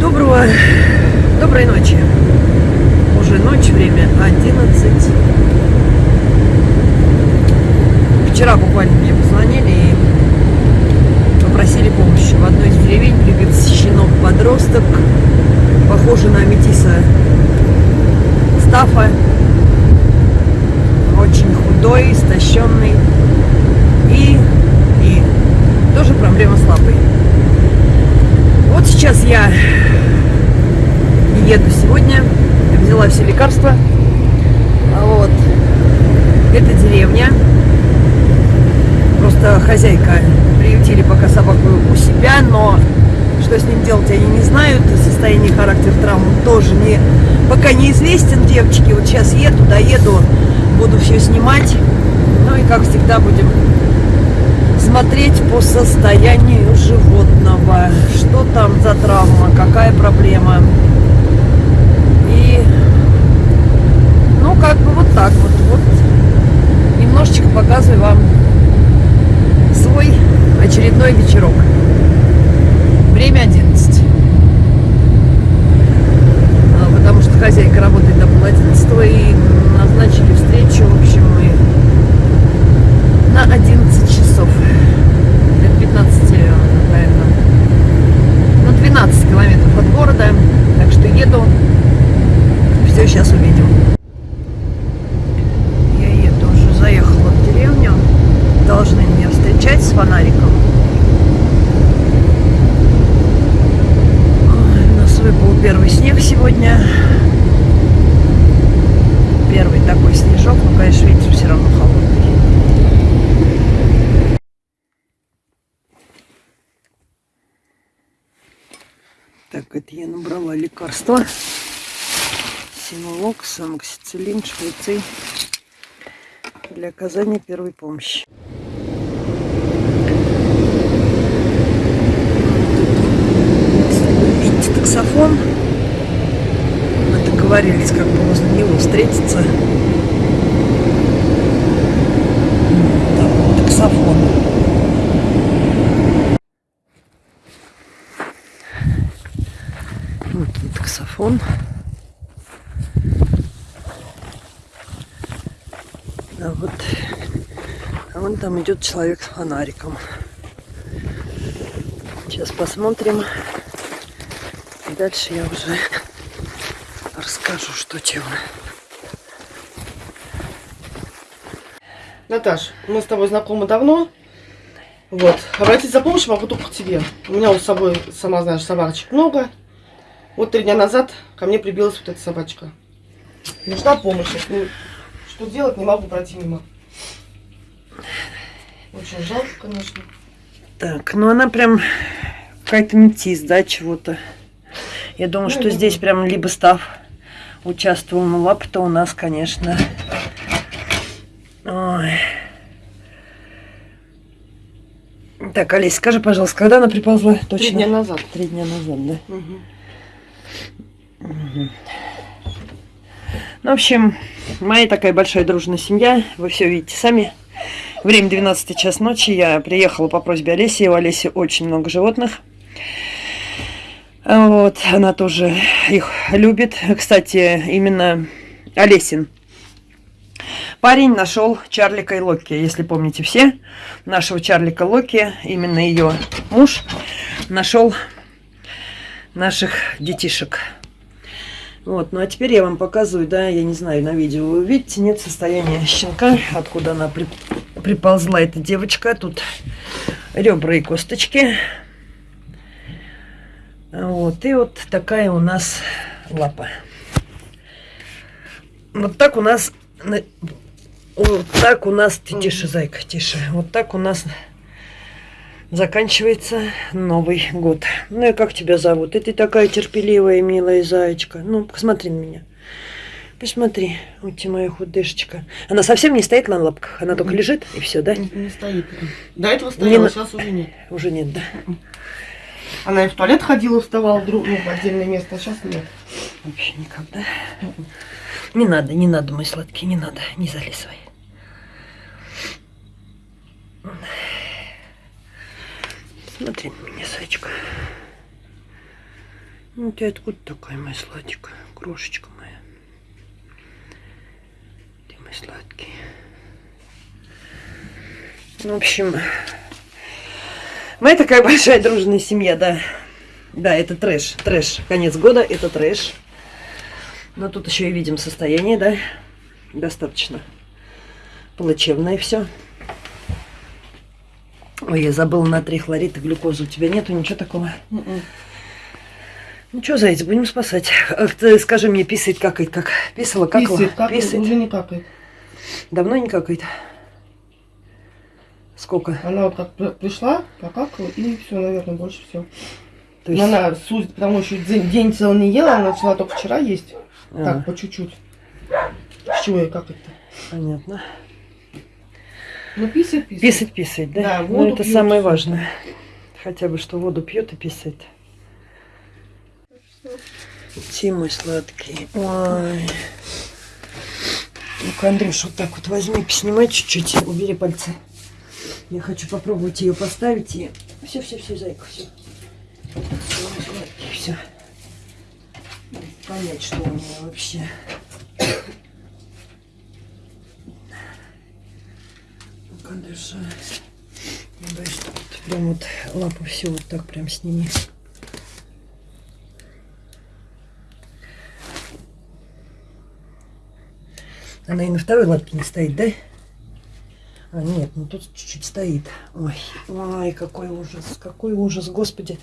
доброго, доброй ночи. Уже ночь, время 11. Вчера буквально мне позвонили и попросили помощи. В одной из деревень прибился щенок-подросток, похожий на метиса Стафа. Очень худой, истощенный. И, и тоже проблема лапой. Вот сейчас я еду сегодня, взяла все лекарства. А Вот. Это деревня. Просто хозяйка приютили пока собаку у себя, но что с ним делать они не знают. Состояние характер травм тоже не, пока неизвестен, девочки. Вот сейчас еду, доеду, буду все снимать. Ну и как всегда будем смотреть по состоянию животного, что там за травма, какая проблема. И, ну, как бы вот так вот, вот немножечко показываю вам свой очередной вечерок. Время 11. А, Потому что хозяйка работает до пол одиннадцатого и назначили встречу, в общем, мы на 11 часов. Это 15, наверное, ну 12 километров от города. Так что еду. Все сейчас увидим. Я еду уже, заехала в деревню. Должны меня встречать с фонариком. Ой, У нас выпал первый снег сегодня. Первый такой снежок, но, конечно, ветер все равно холодный. Так, это я набрала лекарства. Синолог, самоксициллин, шприцы для оказания первой помощи. Видите таксофон? Мы договорились как бы возле него встретиться. Вот таксофон. Вот он, таксофон. А вот, а вон там идет человек с фонариком. Сейчас посмотрим. И дальше я уже расскажу, что чего. Наташ, мы с тобой знакомы давно. Вот. Обратиться за помощью могу только к тебе. У меня у собой, сама знаешь, собачек много. Вот три дня назад ко мне прибилась вот эта собачка. Нужна помощь. Ну, что делать, не могу пройти мимо. Очень жалко, конечно. Так, ну она прям какая-то метис, да, чего-то. Я думаю, Ну, что здесь прям либо став участвовал, но лапы-то у нас, конечно. Ой. Так, Олесь, скажи, пожалуйста, когда она приползла? Точно? Три дня назад. Три дня назад, да? Мгм. Ну, в общем, моя такая большая дружная семья. Вы все видите сами. Время 12 час ночи. Я приехала по просьбе Олеси. У Олеси очень много животных. Вот, она тоже их любит. Кстати, именно Олесин парень нашел Чарлика и Локи. Если помните все, нашего Чарлика Локи, именно ее муж, нашел наших детишек. Вот, ну а теперь я вам показываю, да, я не знаю, на видео вы видите, нет состояния щенка, откуда она при- приползла, эта девочка. Тут ребра и косточки. Вот, и вот такая у нас лапа. Вот так у нас... на- Вот так у нас... Тише, зайка, тише. Вот так у нас заканчивается Новый год. Ну и как тебя зовут? И ты такая терпеливая, милая зайчка. Ну, посмотри на меня. Посмотри, вот ты моя худышечка. Она совсем не стоит на лапках, она только лежит и все, да? Не, не стоит. До этого Не стояла, на- сейчас уже нет. Уже нет, да? Она и в туалет ходила, вставала друг, ну, в отдельное место, а сейчас нет. Вообще никогда. Не надо, не надо, мой сладкий, не надо, не залезай. Смотри на меня, Сачка. Ну, ты откуда такая, моя сладенькая? Крошечка моя. Ты мой сладкий. В общем, мы такая большая дружная семья, да. Да, это трэш, трэш. Конец года, это трэш. Но тут еще и видим состояние, да, достаточно плачевное все. Ой, я забыла на три хлорид и глюкозу. У тебя нету ничего такого? М-м. Ну что, зайец, будем спасать. Ах, ты скажи мне, писает какает, как? Писала, какала? Писает, как Писает. уже не какает. Давно не какает? Сколько? Она вот как при- пришла, покакала, и все, наверное, больше всего. То есть... Она, судя по тому, что день, день целый не ела, она начала только вчера есть. А, Так, по чуть-чуть. С чего и как это? понятно. Ну, писает, писает. Писать, писать, да? Да, ну, воду это пьет, самое важное. Хотя бы, что воду пьет и писает. Ти мой сладкий. Ой. Ну-ка, Андрюш, вот так вот возьми, поснимай чуть-чуть, убери пальцы. Я хочу попробовать ее поставить и... Все, все, все, зайка, все. Все. Понять, что у меня вообще. Что тут прям вот лапу все вот так прям сними. Она и на второй лапке не стоит, да? А, нет, ну тут чуть-чуть стоит. Ой, ой, какой ужас, какой ужас, господи.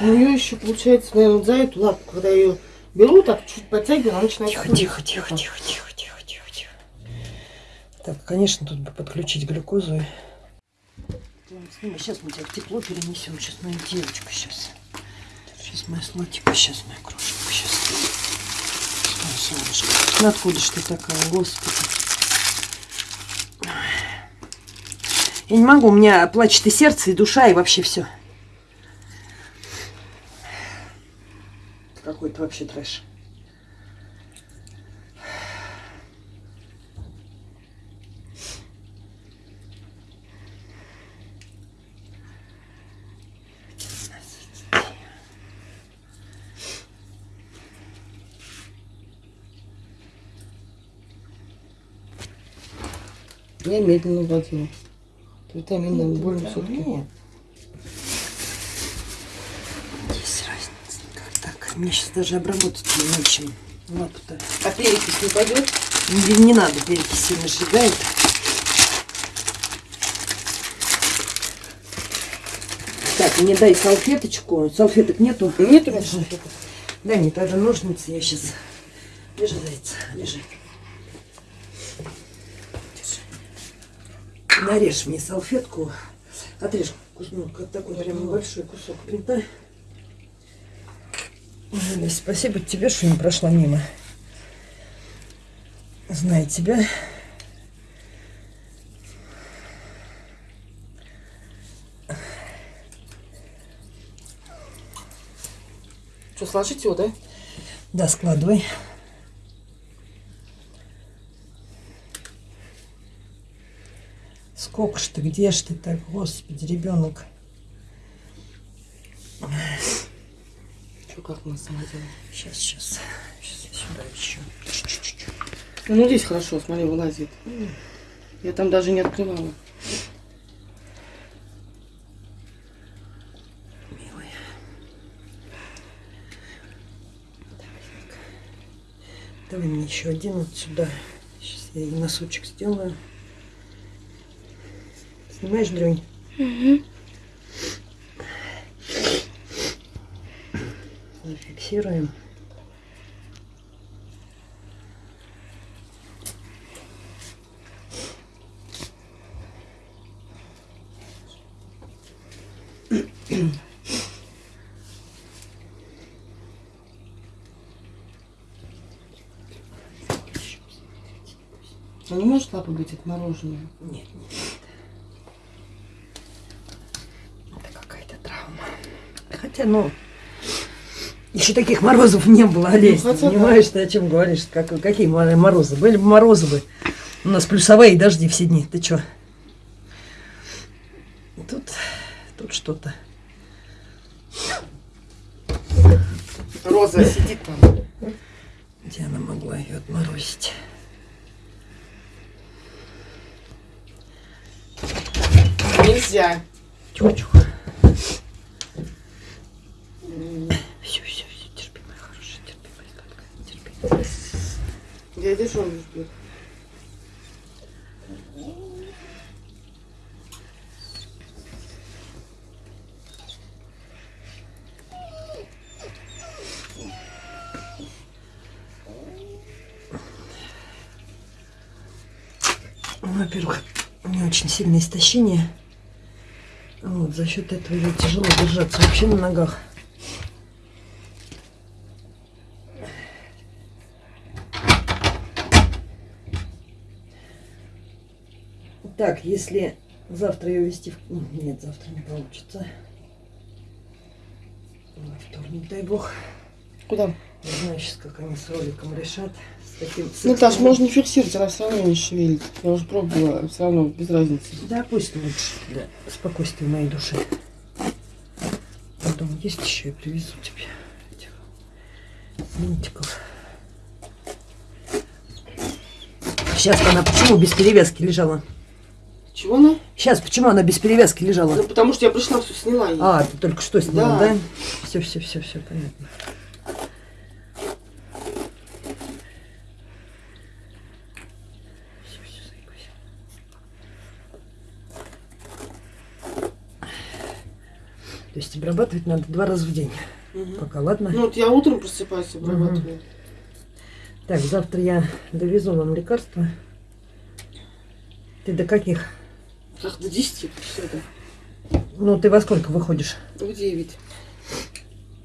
У нее еще получается, наверное, за эту лапку, когда ее беру, так чуть подтягиваю, она начинает тихо, тихо, тихо, тихо, тихо. Так, конечно, тут бы подключить глюкозу. Сейчас мы тебя в тепло перенесем. Сейчас моя девочка, сейчас. Сейчас моя сладкая, сейчас моя крошка, сейчас. Моя солнышко. Откуда ж ты такая, господи. Я не могу, у меня плачет и сердце, и душа, и вообще все. Какой-то вообще трэш. Я медленно вводила. Витаминным больно все-таки. Нет. Есть разница. Как так? Мне сейчас даже обработать не нечем. Лапу-то. А перекись не пойдет? Не, не надо, перекись сильно сжигает. Так, мне дай салфеточку. Салфеток нету? Нет, Держи. Дай мне тогда ножницы, я сейчас... Лежи, зайца, лежи. Нарежь мне салфетку. Отрежь ну, как такой прям небольшой кусок принта. Ой, спасибо тебе, что не прошла мимо. Знаю тебя. Что, сложить его, да? Да, складывай. Сколько ж ты, где ж ты так, господи, ребенок. Что, как на самом деле? Сейчас, сейчас, сейчас я сюда еще. Чуть-чуть. Ну, здесь хорошо, смотри, вылазит. Я там даже не открывала. Давай мне еще один вот сюда. Сейчас я ей носочек сделаю. Снимаешь, Дрюнь? Зафиксируем. А не может лапа быть отмороженная? Нет, нет. Это какая-то травма. Хотя, ну, еще таких морозов не было, Олесь. Ну, хотя да. понимаешь, ты о чем говоришь? Как, какие мо- морозы? Были бы морозы бы. У нас плюсовые дожди все дни. Ты что? Тут, тут что-то. Роза сидит там. Где она могла ее отморозить? Нельзя. Чух-чух. Все, все, все, терпи, моя хорошая, терпи, моя сладкая, терпи. Дядя Жон ждет. Во-первых, у меня очень сильное истощение. Вот, за счет этого ей тяжело держаться вообще на ногах. Так, если завтра ее вести в... ну, Нет, завтра не получится. Во вторник, дай бог. Куда? Не знаю сейчас, как они с роликом решат. С таким... с Наташ, экстренным- можно фиксировать, она все равно не шевелит. Я уже пробовала, все равно без разницы. Да, пусть лучше для спокойствия моей души. Потом есть еще, я привезу тебе этих винтиков. Сейчас она почему без перевязки лежала? Чего она? Сейчас почему она без перевязки лежала? Ну, потому что я пришла, все сняла ей. А, ты только что сняла, Да. да? Все, все, все, все, понятно. То есть обрабатывать надо два раза в день. Мгм. Пока, ладно? Ну, вот я утром просыпаюсь, обрабатываю. Так, завтра я довезу вам лекарства. Ты до каких? Как до 10 все это. Ну, ты во сколько выходишь? В 9.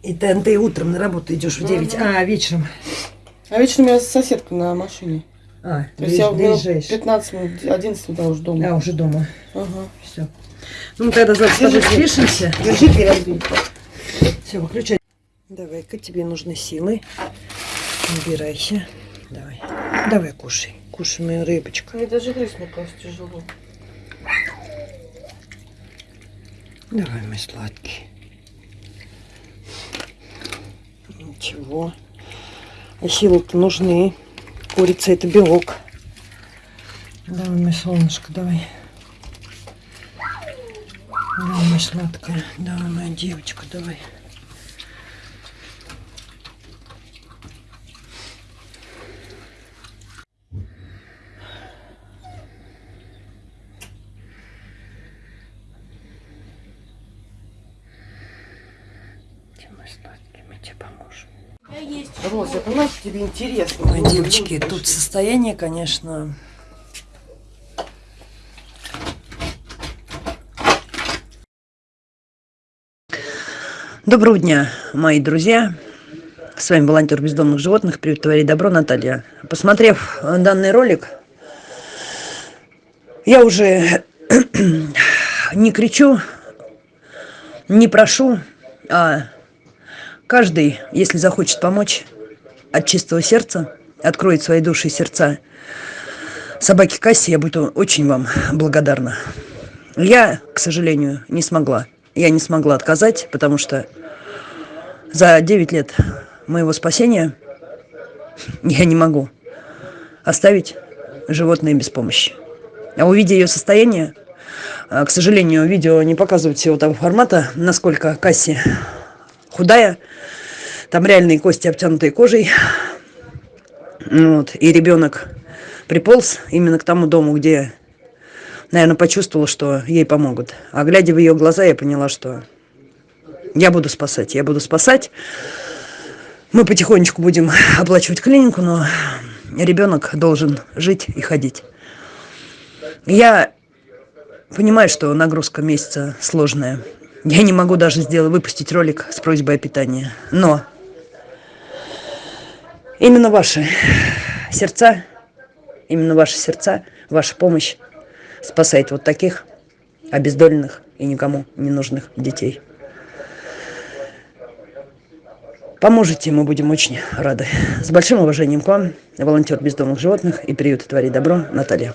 И ты, ты утром на работу идешь в 9, Мгм. а вечером? А вечером я соседка на машине. А, То есть я доезжаешь. 15 минут, 11 туда уже дома. А, уже дома. Ага. Все. Ну, тогда завтра Держи. спишемся. Держи, переодень. Все, выключай. Давай-ка, тебе нужны силы. Убирайся. Давай. Давай, кушай. Кушай, моя рыбочка. Мне даже грызть, мне кажется, тяжело. Давай, мой сладкий. Ничего. А силы-то нужны. Курица это белок. Давай, мой солнышко, давай. Давай, моя сладкая. Давай, моя девочка, давай. Ты мой сладкий, мы тебе поможем. Роза, я понимаю, что тебе интересно. Ой, девочки, ну, тут состояние, конечно, Доброго дня, мои друзья. С вами волонтер бездомных животных. Привет, твори добро, Наталья. Посмотрев данный ролик, я уже не кричу, не прошу, а каждый, если захочет помочь, от чистого сердца, откроет свои души и сердца собаке Кассе, я буду очень вам благодарна. Я, к сожалению, не смогла. Я не смогла отказать, потому что за 9 лет моего спасения я не могу оставить животное без помощи. А увидя ее состояние, а, к сожалению, видео не показывает всего того формата, насколько Касси худая, там реальные кости, обтянутые кожей. Вот. И ребенок приполз именно к тому дому, где, наверное, почувствовала, что ей помогут. А глядя в ее глаза, я поняла, что я буду спасать. Я буду спасать. Мы потихонечку будем оплачивать клинику, но ребенок должен жить и ходить. Я понимаю, что нагрузка месяца сложная. Я не могу даже сделать, выпустить ролик с просьбой о питании. Но именно ваши сердца, именно ваши сердца, ваша помощь спасает вот таких обездоленных и никому не нужных детей. Поможете, мы будем очень рады. С большим уважением к вам, волонтер бездомных животных и приюта «Твори добро» Наталья.